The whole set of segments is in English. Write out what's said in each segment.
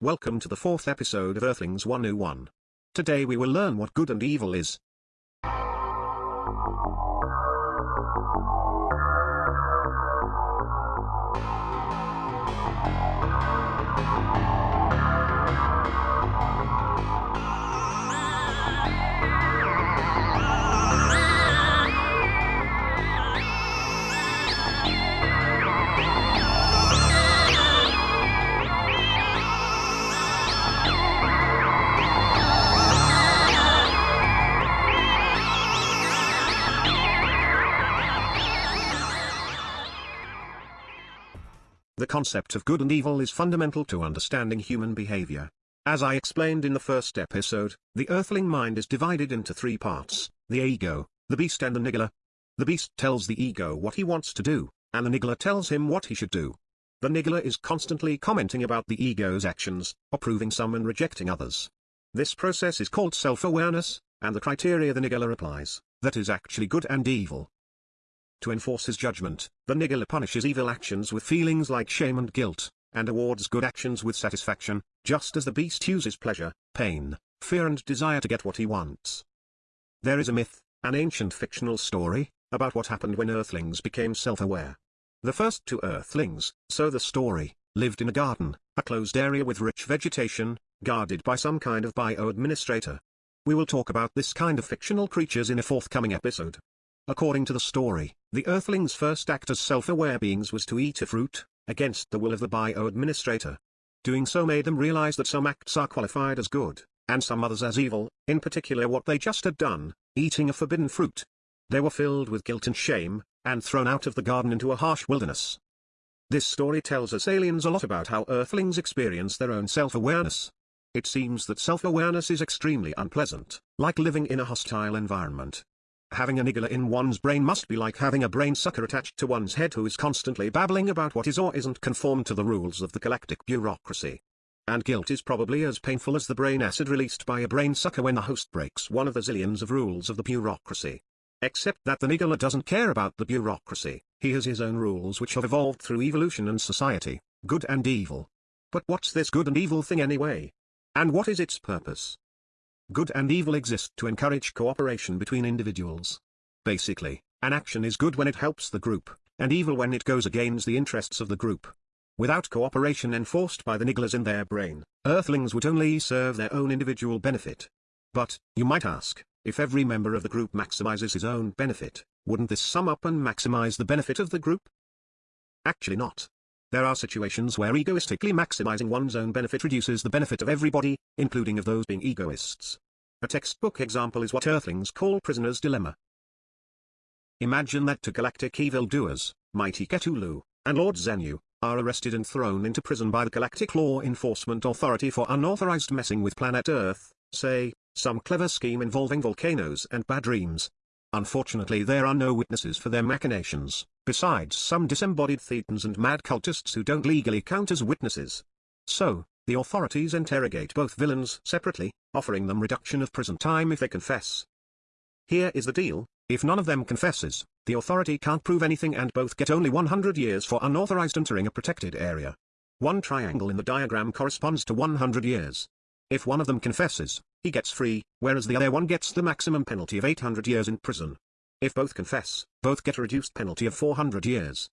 Welcome to the fourth episode of Earthlings 101. Today we will learn what good and evil is. The concept of good and evil is fundamental to understanding human behavior. As I explained in the first episode, the earthling mind is divided into three parts, the ego, the beast and the niggler. The beast tells the ego what he wants to do, and the niggler tells him what he should do. The niggler is constantly commenting about the ego's actions, approving some and rejecting others. This process is called self-awareness, and the criteria the niggler applies, that is actually good and evil. To enforce his judgment, the niggler punishes evil actions with feelings like shame and guilt, and awards good actions with satisfaction, just as the beast uses pleasure, pain, fear and desire to get what he wants. There is a myth, an ancient fictional story, about what happened when earthlings became self-aware. The first two earthlings, so the story, lived in a garden, a closed area with rich vegetation, guarded by some kind of bio-administrator. We will talk about this kind of fictional creatures in a forthcoming episode. According to the story, the Earthlings' first act as self-aware beings was to eat a fruit, against the will of the bio-administrator. Doing so made them realize that some acts are qualified as good, and some others as evil, in particular what they just had done, eating a forbidden fruit. They were filled with guilt and shame, and thrown out of the garden into a harsh wilderness. This story tells us aliens a lot about how Earthlings experience their own self-awareness. It seems that self-awareness is extremely unpleasant, like living in a hostile environment, Having a niggler in one's brain must be like having a brain sucker attached to one's head who is constantly babbling about what is or isn't conformed to the rules of the galactic bureaucracy. And guilt is probably as painful as the brain acid released by a brain sucker when the host breaks one of the zillions of rules of the bureaucracy. Except that the niggler doesn't care about the bureaucracy, he has his own rules which have evolved through evolution and society, good and evil. But what's this good and evil thing anyway? And what is its purpose? Good and evil exist to encourage cooperation between individuals. Basically, an action is good when it helps the group, and evil when it goes against the interests of the group. Without cooperation enforced by the nigglers in their brain, Earthlings would only serve their own individual benefit. But, you might ask, if every member of the group maximizes his own benefit, wouldn't this sum up and maximize the benefit of the group? Actually not. There are situations where egoistically maximizing one's own benefit reduces the benefit of everybody, including of those being egoists. A textbook example is what Earthlings call prisoner's dilemma. Imagine that two galactic evildoers, Mighty Cthulhu, and Lord Xenu, are arrested and thrown into prison by the Galactic Law Enforcement Authority for unauthorized messing with planet Earth, say, some clever scheme involving volcanoes and bad dreams. Unfortunately there are no witnesses for their machinations, besides some disembodied thetans and mad cultists who don't legally count as witnesses. So, the authorities interrogate both villains separately, offering them reduction of prison time if they confess. Here is the deal, if none of them confesses, the authority can't prove anything and both get only 100 years for unauthorized entering a protected area. One triangle in the diagram corresponds to 100 years. If one of them confesses, he gets free, whereas the other one gets the maximum penalty of 800 years in prison. If both confess, both get a reduced penalty of 400 years.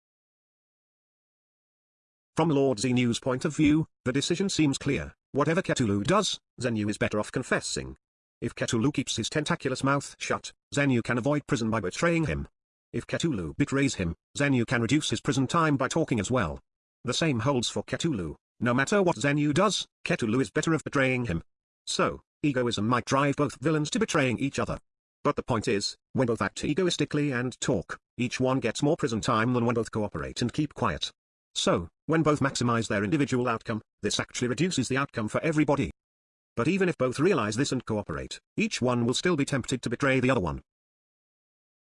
From Lord Xenu's point of view, the decision seems clear. Whatever Cthulhu does, Xenu is better off confessing. If Cthulhu keeps his tentaculous mouth shut, Xenu can avoid prison by betraying him. If Cthulhu betrays him, Xenu can reduce his prison time by talking as well. The same holds for Cthulhu. No matter what Xenu does, Cthulhu is better of betraying him. So, egoism might drive both villains to betraying each other. But the point is, when both act egoistically and talk, each one gets more prison time than when both cooperate and keep quiet. So, when both maximize their individual outcome, this actually reduces the outcome for everybody. But even if both realize this and cooperate, each one will still be tempted to betray the other one.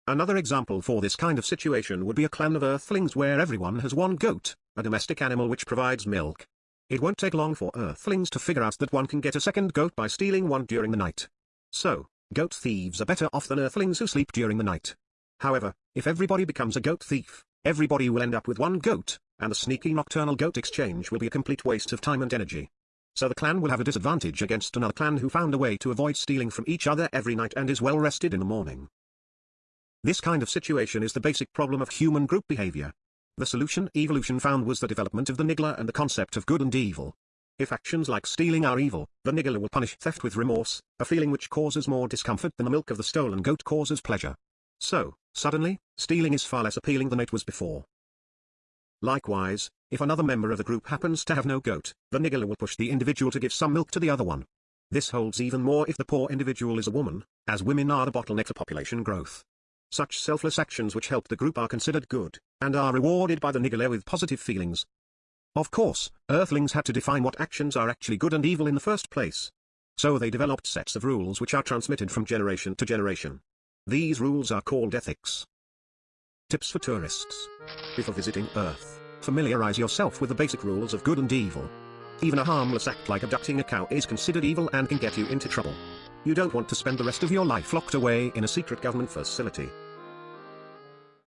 Another example for this kind of situation would be a clan of earthlings where everyone has one goat, a domestic animal which provides milk. It won't take long for Earthlings to figure out that one can get a second goat by stealing one during the night. So, goat thieves are better off than Earthlings who sleep during the night. However, if everybody becomes a goat thief, everybody will end up with one goat, and the sneaky nocturnal goat exchange will be a complete waste of time and energy. so the clan will have a disadvantage against another clan who found a way to avoid stealing from each other every night and is well rested in the morning. This kind of situation is the basic problem of human group behavior. The solution evolution found was the development of the niggler and the concept of good and evil. If actions like stealing are evil, the niggler will punish theft with remorse, a feeling which causes more discomfort than the milk of the stolen goat causes pleasure. So, suddenly, stealing is far less appealing than it was before. Likewise, if another member of the group happens to have no goat, the niggler will push the individual to give some milk to the other one. This holds even more if the poor individual is a woman, as women are the bottleneck to population growth. Such selfless actions which help the group are considered good, and are rewarded by the niggler with positive feelings. Of course, Earthlings had to define what actions are actually good and evil in the first place. So they developed sets of rules which are transmitted from generation to generation. These rules are called ethics. Tips for tourists. Before visiting Earth, familiarize yourself with the basic rules of good and evil. Even a harmless act like abducting a cow is considered evil and can get you into trouble. You don't want to spend the rest of your life locked away in a secret government facility.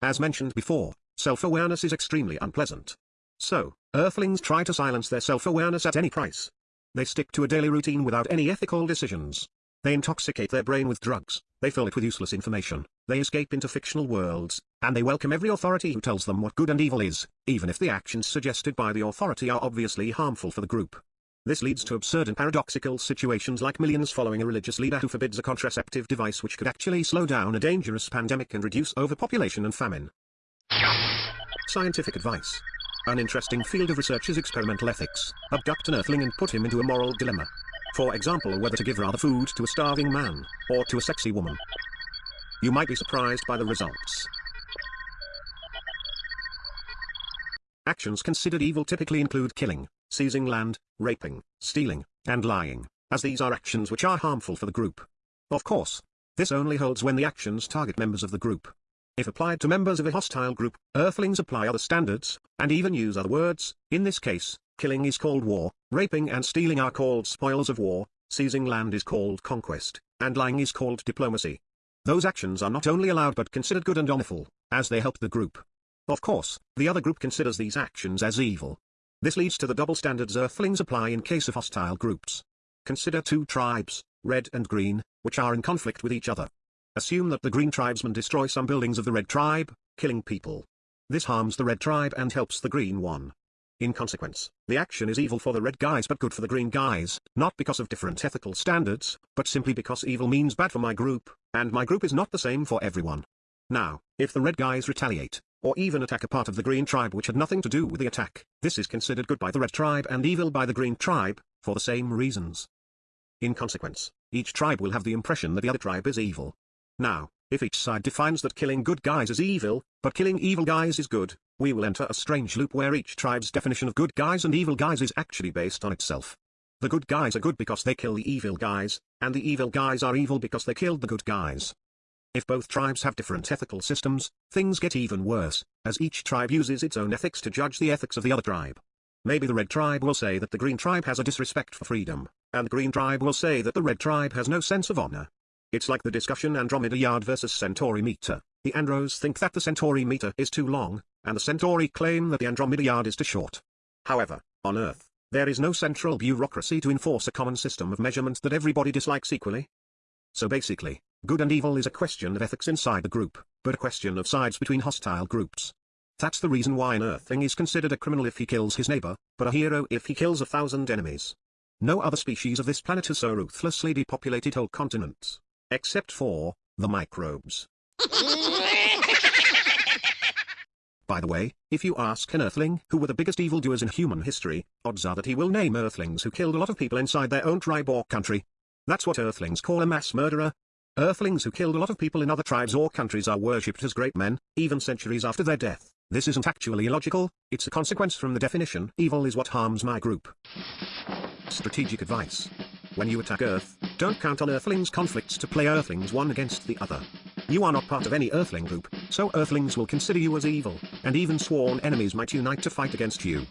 As mentioned before, self-awareness is extremely unpleasant. So, Earthlings try to silence their self-awareness at any price. They stick to a daily routine without any ethical decisions. They intoxicate their brain with drugs, they fill it with useless information, they escape into fictional worlds, and they welcome every authority who tells them what good and evil is, even if the actions suggested by the authority are obviously harmful for the group. This leads to absurd and paradoxical situations like millions following a religious leader who forbids a contraceptive device which could actually slow down a dangerous pandemic and reduce overpopulation and famine. Scientific advice. An interesting field of research is experimental ethics. Abduct an earthling and put him into a moral dilemma. For example whether to give rather food to a starving man, or to a sexy woman. You might be surprised by the results. Actions considered evil typically include killing, seizing land, raping, stealing, and lying, as these are actions which are harmful for the group. Of course, this only holds when the actions target members of the group. If applied to members of a hostile group, Earthlings apply other standards, and even use other words, in this case, Killing is called war, raping and stealing are called spoils of war, seizing land is called conquest, and lying is called diplomacy. Those actions are not only allowed but considered good and honorable, as they help the group. Of course, the other group considers these actions as evil. This leads to the double standards Earthlings apply in case of hostile groups. Consider two tribes, red and green, which are in conflict with each other. Assume that the green tribesmen destroy some buildings of the red tribe, killing people. This harms the red tribe and helps the green one. In consequence, the action is evil for the red guys but good for the green guys, not because of different ethical standards, but simply because evil means bad for my group, and my group is not the same for everyone. Now, if the red guys retaliate, or even attack a part of the green tribe which had nothing to do with the attack, this is considered good by the red tribe and evil by the green tribe, for the same reasons. In consequence, each tribe will have the impression that the other tribe is evil. Now, if each side defines that killing good guys is evil, but killing evil guys is good, we will enter a strange loop where each tribe's definition of good guys and evil guys is actually based on itself. The good guys are good because they kill the evil guys, and the evil guys are evil because they killed the good guys. If both tribes have different ethical systems, things get even worse, as each tribe uses its own ethics to judge the ethics of the other tribe. Maybe the red tribe will say that the green tribe has a disrespect for freedom, and the green tribe will say that the red tribe has no sense of honor. It's like the discussion Andromeda yard versus Centauri meter. The Andros think that the Centauri meter is too long, and the Centauri claim that the Andromeda yard is too short. However, on Earth, there is no central bureaucracy to enforce a common system of measurement that everybody dislikes equally. So basically, good and evil is a question of ethics inside the group, but a question of sides between hostile groups. That's the reason why an Earthling is considered a criminal if he kills his neighbor, but a hero if he kills a thousand enemies. No other species of this planet has so ruthlessly depopulated whole continents. Except for, the microbes. By the way, if you ask an Earthling who were the biggest evildoers in human history, odds are that he will name Earthlings who killed a lot of people inside their own tribe or country. That's what Earthlings call a mass murderer. Earthlings who killed a lot of people in other tribes or countries are worshipped as great men, even centuries after their death. This isn't actually illogical, it's a consequence from the definition evil is what harms my group. Strategic advice. When you attack Earth, don't count on Earthlings' conflicts to play Earthlings one against the other. You are not part of any Earthling group, so Earthlings will consider you as evil, and even sworn enemies might unite to fight against you.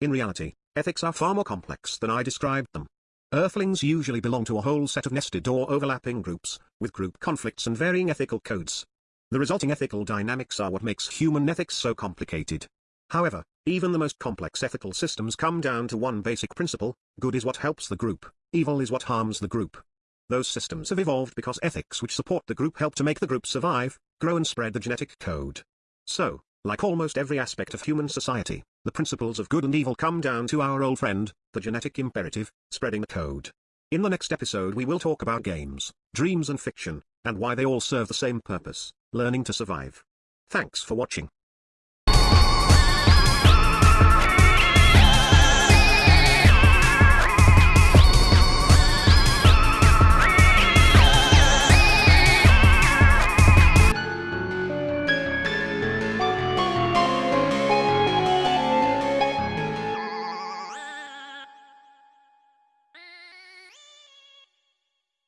In reality, ethics are far more complex than I described them. Earthlings usually belong to a whole set of nested or overlapping groups, with group conflicts and varying ethical codes. The resulting ethical dynamics are what makes human ethics so complicated. However, even the most complex ethical systems come down to one basic principle, good is what helps the group, evil is what harms the group. Those systems have evolved because ethics which support the group help to make the group survive, grow and spread the genetic code. So, like almost every aspect of human society, the principles of good and evil come down to our old friend, the genetic imperative, spreading the code. In the next episode we will talk about games, dreams and fiction, and why they all serve the same purpose, learning to survive. Thanks for watching.